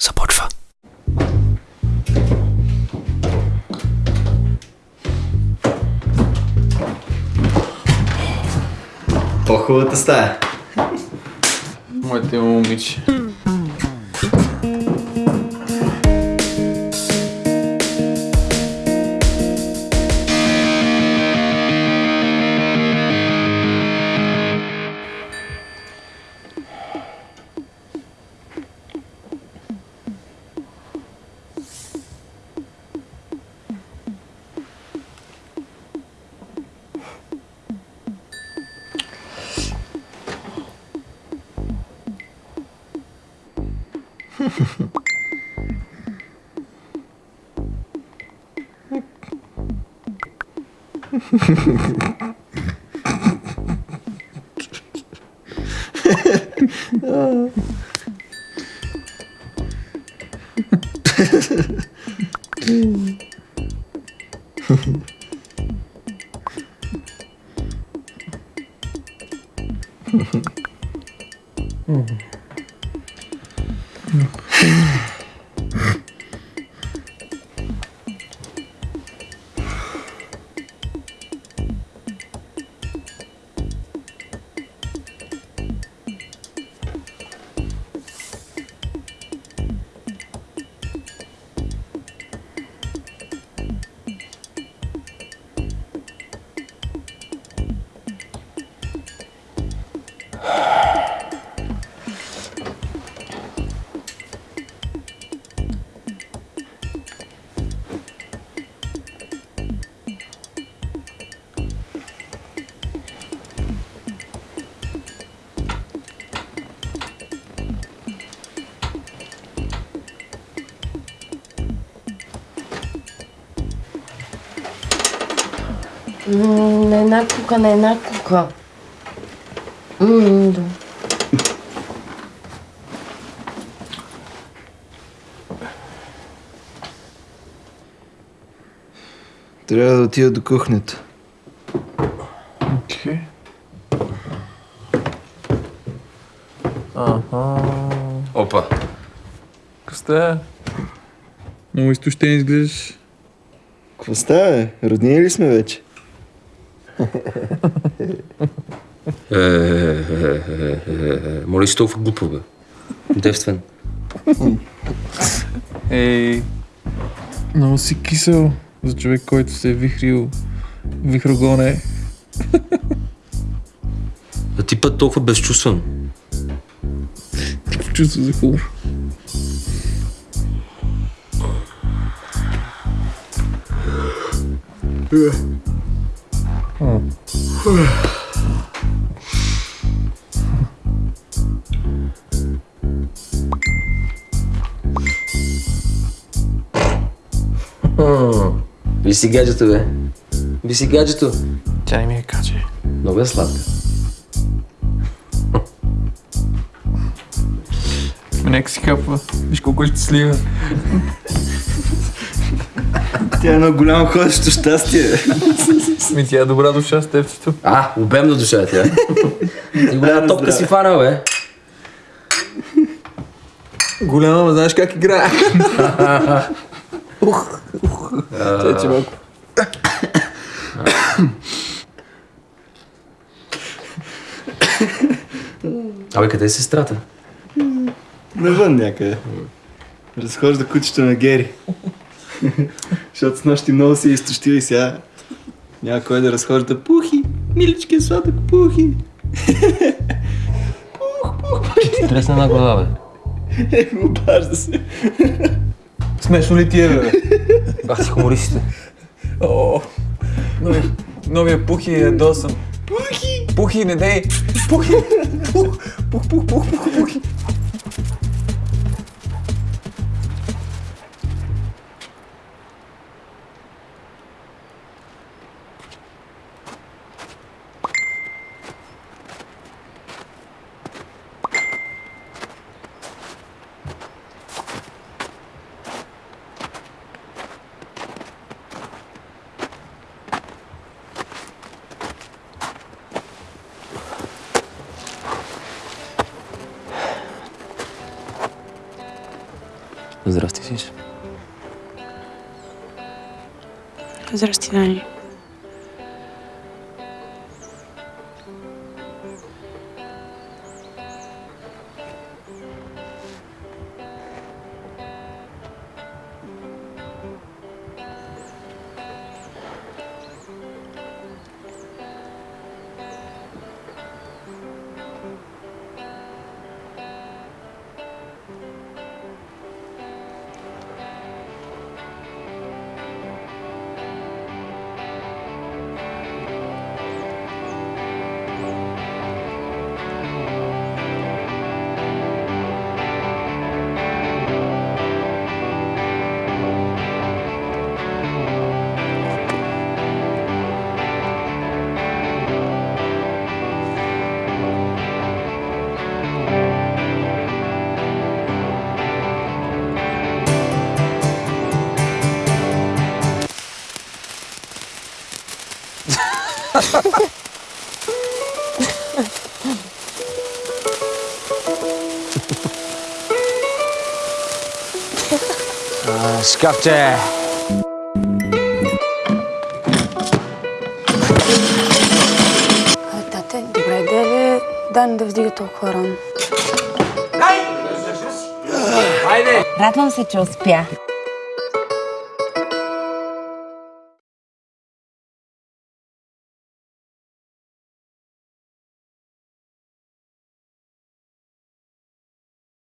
започва. По-хубавата стая. Моите момиче. mm-hmm. うん。На една кука, на една кука. М, да. Трябва да отида до кухнята. Окей. Аха. Опа. Късте? Много изтощен изглеждаш. Какво става, бе? Роднини ли сме вече? Е, е, е, е, е, е, моля си толкова глупо, бе. Девствен. Ей. Много си кисел за човек, който се е вихрил вихрогоне. А ти път толкова безчувствен. Чувство за хумор. Ви си гаджето, бе. Ви си гаджето. Тя не ми я каче. Много е сладка. Нека си капва. Виж колко ще слива. Тя е едно голямо ходещо щастие. Ми тя е добра душа с тебчето. А, обемна душа е тя. Ти голяма топка си фанал, бе. Голяма, ма знаеш как играе. Ух, ух. Тя че малко. Абе, къде е сестрата? Навън някъде. Разхожда кучето на Гери. Защото с нощи много се изтощил и сега няма кой да разхожда. Пухи! Милички, сладък, пухи! Тресна на глава, бе. Е, обажда се. Смешно ли ти е, бе? Бах си хумористите. О, нови, новия Пухи е досан. Пухи! Пухи, не дей! Пухи! Пух, пух, пух, пух, пух, пухи! здесь. Здравствуйте, Даня. Дани. Шкафче! Тате, добре да е Дани да вдига толкова рано. Радвам се, че успя.